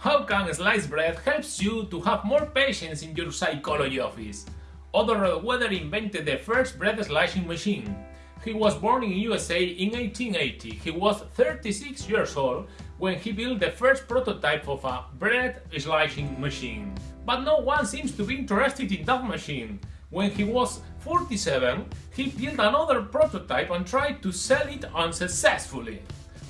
How can sliced bread helps you to have more patients in your psychology office? Otto Rohwedder invented the first bread slicing machine. He was born in USA in 1880. He was 36 years old when he built the first prototype of a bread slicing machine. But no one seems to be interested in that machine. When he was 47, he built another prototype and tried to sell it unsuccessfully.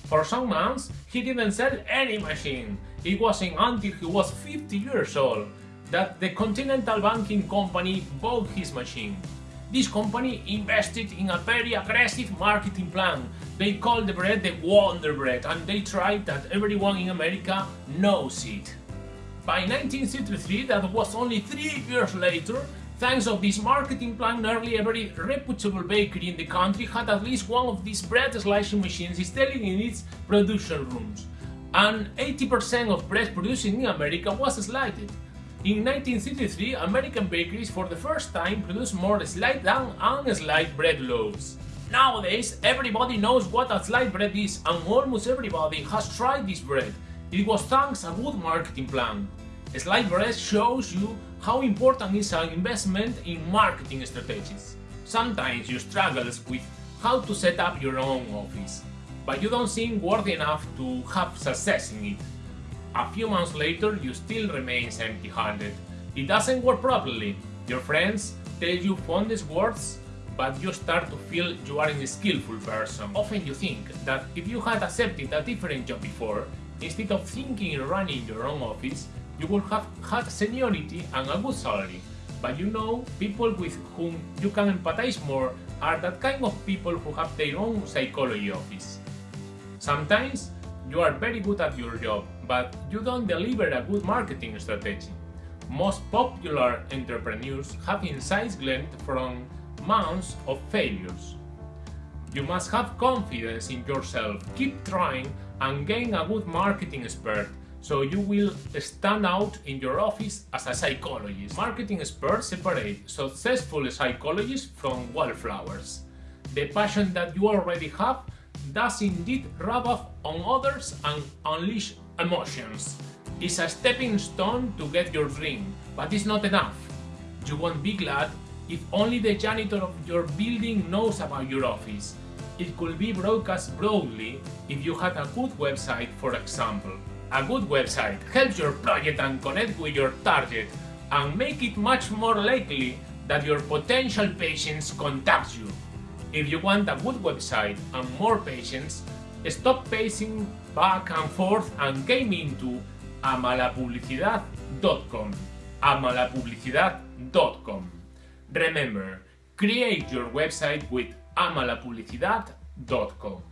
For some months, he didn't sell any machine. It wasn't until he was 50 years old that the Continental Banking Company bought his machine. This company invested in a very aggressive marketing plan. They called the bread the Wonder Bread and they tried that everyone in America knows it. By 1963, that was only three years later, thanks to this marketing plan, nearly every reputable bakery in the country had at least one of these bread slicing machines installed in its production rooms. And 80% of bread produced in America was sliced. In 1963, American bakeries for the first time produced more sliced than unsliced bread loaves. Nowadays, everybody knows what a sliced bread is and almost everybody has tried this bread. It was thanks a good marketing plan. Sliced bread shows you how important is an investment in marketing strategies. Sometimes you struggle with how to set up your own office, but you don't seem worthy enough to have success in it. A few months later, you still remain empty-handed. It doesn't work properly. Your friends tell you fondest words, but you start to feel you are a skillful person. Often you think that if you had accepted a different job before, instead of thinking running your own office, you would have had seniority and a good salary. But you know, people with whom you can empathize more are that kind of people who have their own psychology office. Sometimes you are very good at your job, but you don't deliver a good marketing strategy. Most popular entrepreneurs have insights gleaned from months of failures. You must have confidence in yourself, keep trying and gain a good marketing expert so you will stand out in your office as a psychologist. Marketing experts separate successful psychologists from wallflowers. The passion that you already have does indeed rub off on others and unleash emotions. It's a stepping stone to get your dream, but it's not enough. You won't be glad if only the janitor of your building knows about your office. It could be broadcast broadly if you had a good website, for example. A good website helps your project and connect with your target and make it much more likely that your potential patients contact you. If you want a good website and more patients, stop pacing back and forth and came into amalapublicidad.com amalapublicidad.com Remember, create your website with amalapublicidad.com